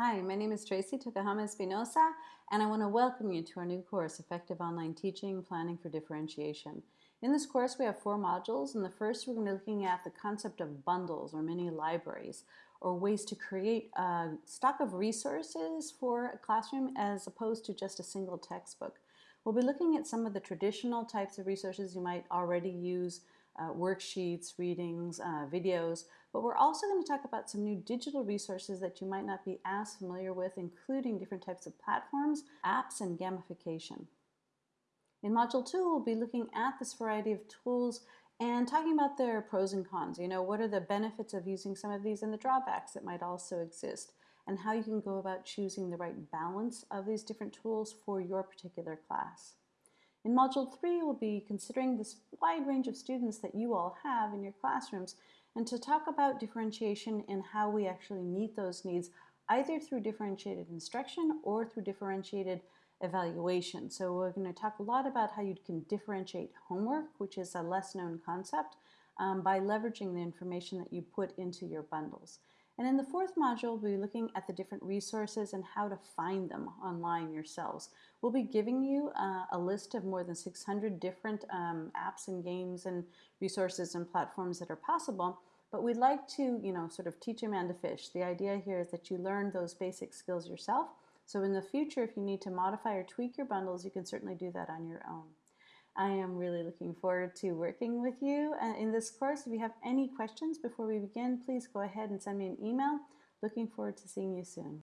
Hi, my name is Tracy Tokuhama Espinosa, and I want to welcome you to our new course, Effective Online Teaching, Planning for Differentiation. In this course, we have four modules. and the first, we're going to be looking at the concept of bundles or mini libraries, or ways to create a stock of resources for a classroom as opposed to just a single textbook. We'll be looking at some of the traditional types of resources you might already use uh, worksheets, readings, uh, videos, but we're also going to talk about some new digital resources that you might not be as familiar with, including different types of platforms, apps, and gamification. In Module 2, we'll be looking at this variety of tools and talking about their pros and cons. You know, what are the benefits of using some of these and the drawbacks that might also exist, and how you can go about choosing the right balance of these different tools for your particular class. In Module 3, we'll be considering this wide range of students that you all have in your classrooms and to talk about differentiation and how we actually meet those needs either through differentiated instruction or through differentiated evaluation. So we're going to talk a lot about how you can differentiate homework, which is a less known concept, um, by leveraging the information that you put into your bundles. And in the fourth module, we'll be looking at the different resources and how to find them online yourselves. We'll be giving you uh, a list of more than 600 different um, apps and games and resources and platforms that are possible. But we'd like to, you know, sort of teach a man to fish. The idea here is that you learn those basic skills yourself. So in the future, if you need to modify or tweak your bundles, you can certainly do that on your own. I am really looking forward to working with you uh, in this course. If you have any questions before we begin, please go ahead and send me an email. Looking forward to seeing you soon.